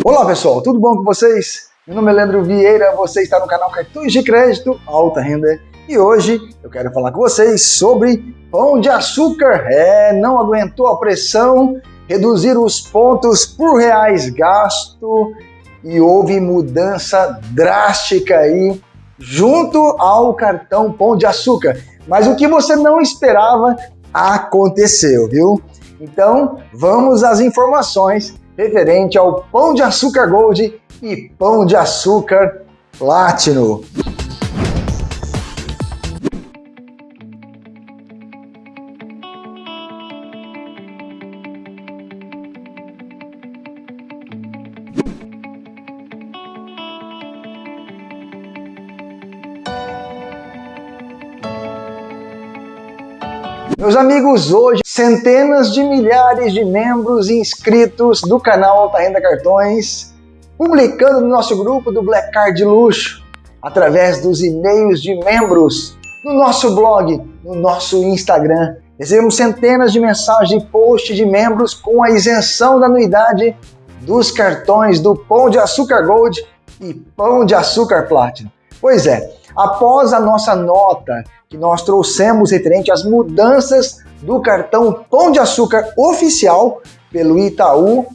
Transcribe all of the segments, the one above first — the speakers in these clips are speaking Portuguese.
Olá pessoal, tudo bom com vocês? Meu nome é Leandro Vieira, você está no canal Cartões de Crédito Alta Renda e hoje eu quero falar com vocês sobre pão de açúcar. É, não aguentou a pressão, reduzir os pontos por reais gasto e houve mudança drástica aí junto ao cartão Pão de Açúcar. Mas o que você não esperava aconteceu, viu? Então, vamos às informações referente ao Pão de Açúcar Gold e Pão de Açúcar Platinum. Meus amigos, hoje centenas de milhares de membros inscritos do canal Alta Renda Cartões, publicando no nosso grupo do Black Card Luxo, através dos e-mails de membros, no nosso blog, no nosso Instagram. Recebemos centenas de mensagens e posts de membros com a isenção da anuidade dos cartões do Pão de Açúcar Gold e Pão de Açúcar Platinum. Pois é, após a nossa nota que nós trouxemos referente às mudanças do cartão Pão de Açúcar oficial pelo Itaú,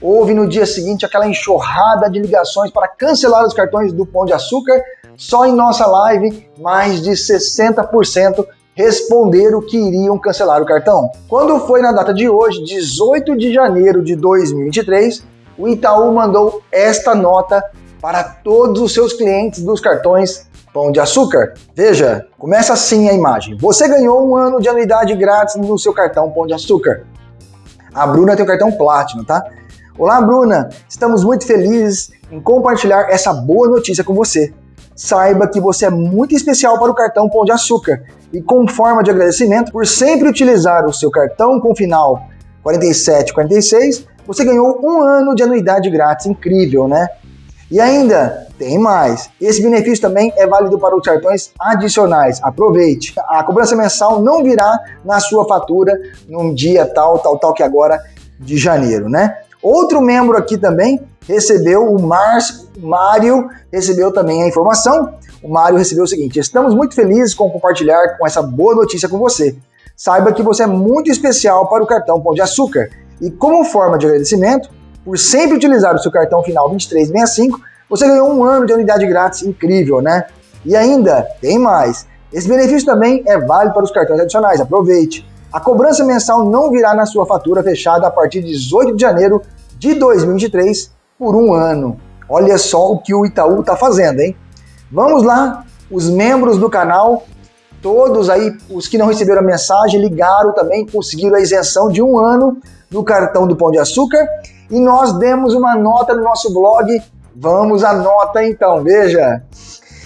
houve no dia seguinte aquela enxurrada de ligações para cancelar os cartões do Pão de Açúcar. Só em nossa live, mais de 60% responderam que iriam cancelar o cartão. Quando foi na data de hoje, 18 de janeiro de 2023, o Itaú mandou esta nota para todos os seus clientes dos cartões Pão de Açúcar. Veja, começa assim a imagem. Você ganhou um ano de anuidade grátis no seu cartão Pão de Açúcar. A Bruna tem o cartão Platinum, tá? Olá, Bruna! Estamos muito felizes em compartilhar essa boa notícia com você. Saiba que você é muito especial para o cartão Pão de Açúcar e, com forma de agradecimento por sempre utilizar o seu cartão com final 4746, você ganhou um ano de anuidade grátis. Incrível, né? E ainda tem mais. Esse benefício também é válido para os cartões adicionais. Aproveite. A cobrança mensal não virá na sua fatura num dia tal, tal, tal que agora de janeiro, né? Outro membro aqui também recebeu, o Márcio, Mário recebeu também a informação. O Mário recebeu o seguinte: estamos muito felizes com compartilhar com essa boa notícia com você. Saiba que você é muito especial para o cartão Pão de Açúcar. E como forma de agradecimento, por sempre utilizar o seu cartão final 2365, você ganhou um ano de unidade grátis incrível, né? E ainda tem mais. Esse benefício também é válido para os cartões adicionais, aproveite. A cobrança mensal não virá na sua fatura fechada a partir de 18 de janeiro de 2023 por um ano. Olha só o que o Itaú está fazendo, hein? Vamos lá, os membros do canal, todos aí, os que não receberam a mensagem, ligaram também, conseguiram a isenção de um ano no cartão do Pão de Açúcar e nós demos uma nota no nosso blog. Vamos à nota então, veja.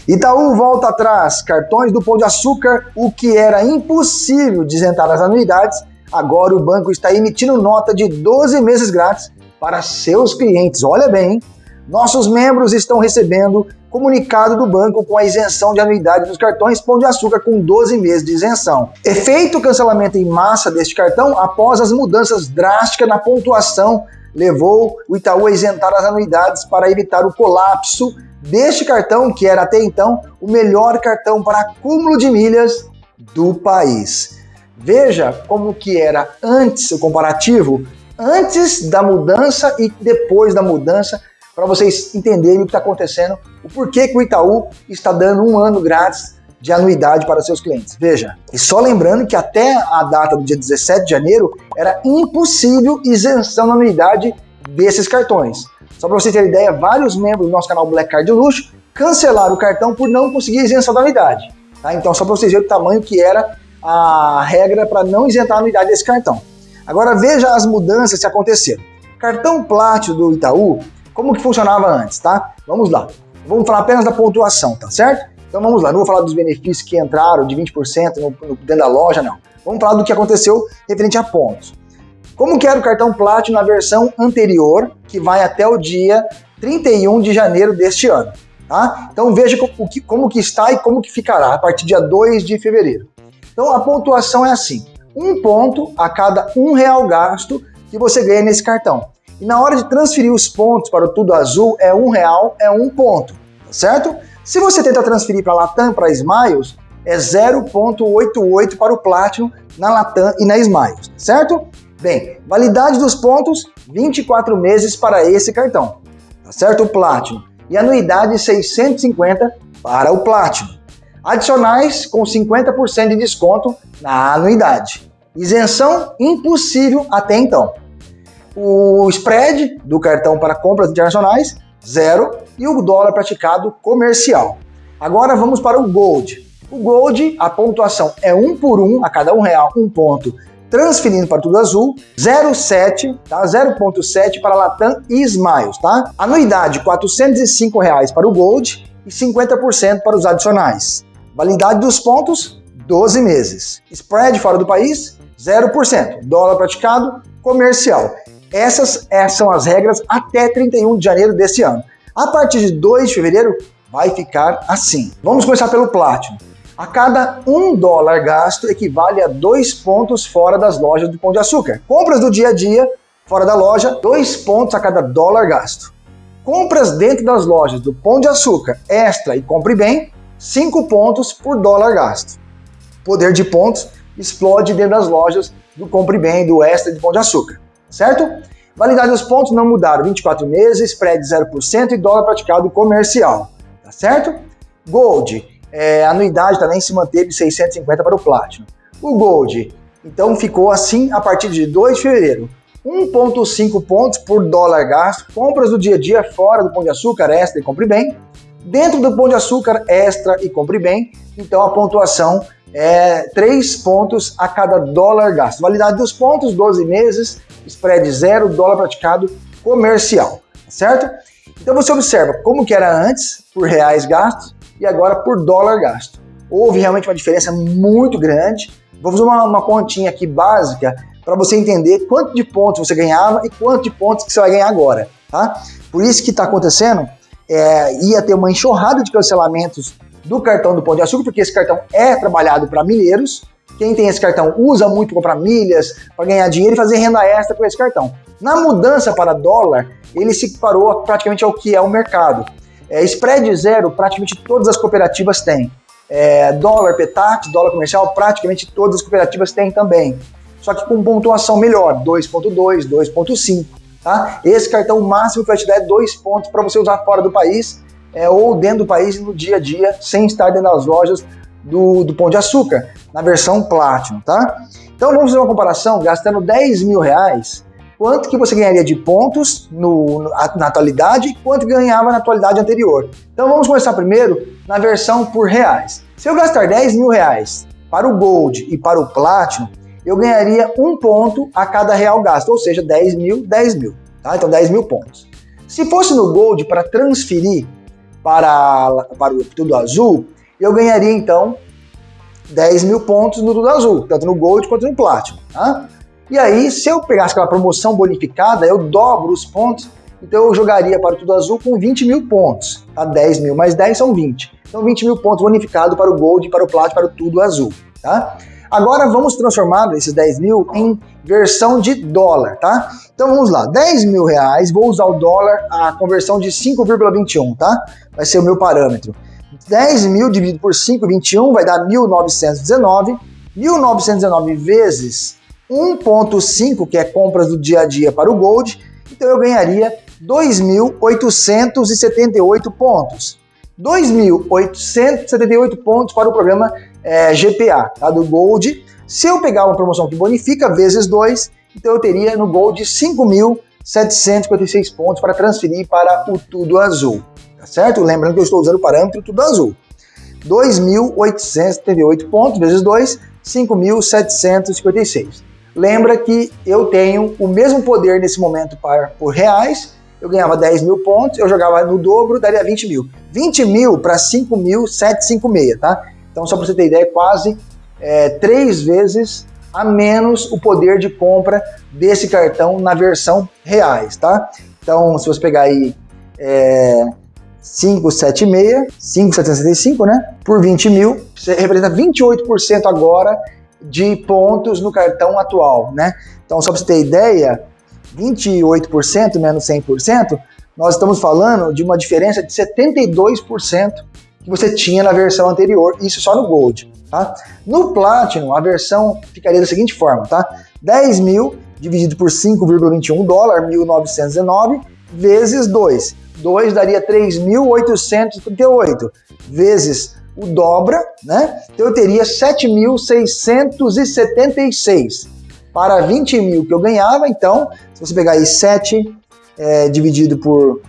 Itaú volta atrás, cartões do Pão de Açúcar, o que era impossível de isentar as anuidades, agora o banco está emitindo nota de 12 meses grátis para seus clientes. Olha bem, hein? nossos membros estão recebendo comunicado do banco com a isenção de anuidade dos cartões Pão de Açúcar com 12 meses de isenção. Efeito cancelamento em massa deste cartão após as mudanças drásticas na pontuação levou o Itaú a isentar as anuidades para evitar o colapso deste cartão, que era até então o melhor cartão para acúmulo de milhas do país. Veja como que era antes o comparativo, antes da mudança e depois da mudança, para vocês entenderem o que está acontecendo, o porquê que o Itaú está dando um ano grátis de anuidade para seus clientes. Veja, e só lembrando que até a data do dia 17 de janeiro era impossível isenção da anuidade desses cartões. Só para você ter ideia, vários membros do nosso canal Black Card de Luxo cancelaram o cartão por não conseguir isenção da anuidade. Tá? Então, só para vocês verem o tamanho que era a regra para não isentar a anuidade desse cartão. Agora veja as mudanças que aconteceram. Cartão Platinum do Itaú, como que funcionava antes, tá? Vamos lá. Vamos falar apenas da pontuação, tá certo? Então vamos lá, não vou falar dos benefícios que entraram de 20% no, no, dentro da loja, não. Vamos falar do que aconteceu referente a pontos. Como que era o cartão Platinum na versão anterior, que vai até o dia 31 de janeiro deste ano. Tá? Então veja como que, como que está e como que ficará a partir do dia 2 de fevereiro. Então a pontuação é assim, um ponto a cada um real gasto que você ganha nesse cartão. E na hora de transferir os pontos para o Tudo Azul, é um real, é um ponto, tá certo? Se você tenta transferir para Latam, para Smiles, é 0.88 para o Platinum na Latam e na Smiles, certo? Bem, validade dos pontos, 24 meses para esse cartão, tá certo? O Platinum. E anuidade 650 para o Platinum. Adicionais com 50% de desconto na anuidade. Isenção impossível até então. O spread do cartão para compras internacionais, zero. E o dólar praticado comercial. Agora vamos para o Gold. O Gold, a pontuação é um por um, a cada um real, um ponto, transferindo para tudo azul, 0,7, tá? 0,7 para Latam e Smiles, tá? Anuidade, 405 reais para o Gold e 50% para os adicionais. Validade dos pontos, 12 meses. Spread fora do país, 0%. Dólar praticado, comercial. Essas, essas são as regras até 31 de janeiro desse ano. A partir de 2 de fevereiro, vai ficar assim. Vamos começar pelo Platinum. A cada um dólar gasto equivale a dois pontos fora das lojas do Pão de Açúcar. Compras do dia a dia, fora da loja, dois pontos a cada dólar gasto. Compras dentro das lojas do Pão de Açúcar, Extra e Compre Bem, cinco pontos por dólar gasto. Poder de pontos explode dentro das lojas do Compre Bem, do Extra e do Pão de Açúcar, certo? Validade dos pontos não mudaram, 24 meses, spread 0% e dólar praticado comercial, tá certo? Gold, é, a anuidade também se manteve 650 para o Platinum. O Gold, então ficou assim a partir de 2 de fevereiro. 1,5 pontos por dólar gasto, compras do dia a dia fora do Pão de Açúcar, Extra e Compre Bem. Dentro do Pão de Açúcar, Extra e Compre Bem, então a pontuação é 3 pontos a cada dólar gasto. Validade dos pontos, 12 meses, spread zero, dólar praticado comercial, certo? Então você observa como que era antes, por reais gastos, e agora por dólar gasto. Houve realmente uma diferença muito grande. Vou fazer uma, uma continha aqui básica para você entender quanto de pontos você ganhava e quanto de pontos que você vai ganhar agora. Tá? Por isso que está acontecendo, é, ia ter uma enxurrada de cancelamentos do cartão do Pão de Açúcar, porque esse cartão é trabalhado para mineiros. Quem tem esse cartão usa muito para milhas, para ganhar dinheiro e fazer renda extra com esse cartão. Na mudança para dólar, ele se parou praticamente ao que é o mercado. É, spread zero, praticamente todas as cooperativas têm. É, dólar Petax, dólar comercial, praticamente todas as cooperativas têm também. Só que com pontuação melhor, 2.2, 2.5. Tá? Esse cartão máximo que vai te dar é 2 pontos para você usar fora do país é, ou dentro do país no dia a dia, sem estar dentro das lojas do, do Pão de Açúcar, na versão Platinum. Tá? Então vamos fazer uma comparação, gastando 10 mil reais, quanto que você ganharia de pontos no, na atualidade e quanto ganhava na atualidade anterior. Então vamos começar primeiro na versão por reais. Se eu gastar 10 mil reais para o Gold e para o Platinum, eu ganharia um ponto a cada real gasto, ou seja, 10 mil, 10 mil. Tá? Então 10 mil pontos. Se fosse no Gold para transferir para, para o Tudo Azul, eu ganharia então 10 mil pontos no Tudo Azul, tanto no Gold quanto no Platinum. Tá? E aí, se eu pegasse aquela promoção bonificada, eu dobro os pontos, então eu jogaria para o Tudo Azul com 20 mil pontos. Tá? 10 mil mais 10 são 20. Então 20 mil pontos bonificado para o Gold, para o Plat, para o Tudo Azul. Tá? Agora vamos transformar esses 10 mil em versão de dólar, tá? Então vamos lá, 10 mil reais, vou usar o dólar, a conversão de 5,21, tá? Vai ser o meu parâmetro. 10 mil dividido por 5,21 vai dar 1.919. 1.919 vezes 1.5, que é compras do dia a dia para o Gold, então eu ganharia 2.878 pontos. 2.878 pontos para o programa é, GPA, tá, do Gold. Se eu pegar uma promoção que bonifica vezes 2, então eu teria no Gold 5.756 pontos para transferir para o Tudo Azul, tá certo? Lembrando que eu estou usando o parâmetro Tudo Azul. 2.878 pontos vezes 2, 5.756. Lembra que eu tenho o mesmo poder nesse momento para, por reais, eu ganhava 10 mil pontos, eu jogava no dobro, daria 20 mil. 20 mil para 5.756, tá? Então, só para você ter ideia, é quase é, três vezes a menos o poder de compra desse cartão na versão reais, tá? Então, se você pegar aí é, 576, 5,765, né? Por 20 mil, você representa 28% agora de pontos no cartão atual, né? Então, só para você ter ideia, 28% menos 100%, nós estamos falando de uma diferença de 72% que você tinha na versão anterior, isso só no Gold. Tá? No Platinum, a versão ficaria da seguinte forma, tá? 10 mil dividido por 5,21 dólar, 1.919, vezes 2. 2 daria 3.838, vezes o dobra, né? Então eu teria 7.676. Para 20 mil que eu ganhava, então, se você pegar aí 7 é, dividido por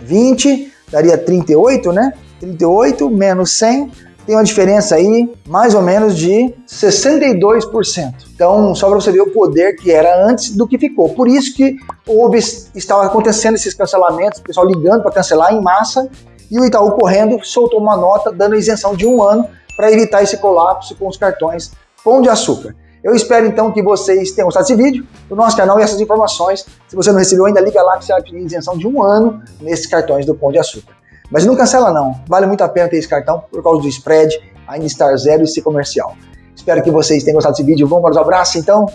20, daria 38, né? 38 menos 100, tem uma diferença aí mais ou menos de 62%. Então, só para você ver o poder que era antes do que ficou. Por isso que houve, estava acontecendo esses cancelamentos, o pessoal ligando para cancelar em massa, e o Itaú correndo soltou uma nota dando isenção de um ano para evitar esse colapso com os cartões Pão de Açúcar. Eu espero então que vocês tenham gostado desse vídeo, do nosso canal e essas informações. Se você não recebeu ainda, liga lá que você vai pedir isenção de um ano nesses cartões do Pão de Açúcar. Mas não cancela não, vale muito a pena ter esse cartão por causa do spread, ainda estar zero e ser comercial. Espero que vocês tenham gostado desse vídeo, vamos para os abraços então?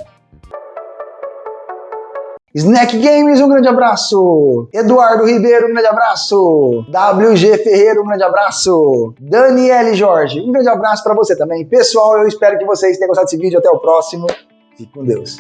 Snack Games, um grande abraço. Eduardo Ribeiro, um grande abraço. WG Ferreira, um grande abraço. Daniele Jorge, um grande abraço para você também. Pessoal, eu espero que vocês tenham gostado desse vídeo. Até o próximo. Fique com Deus.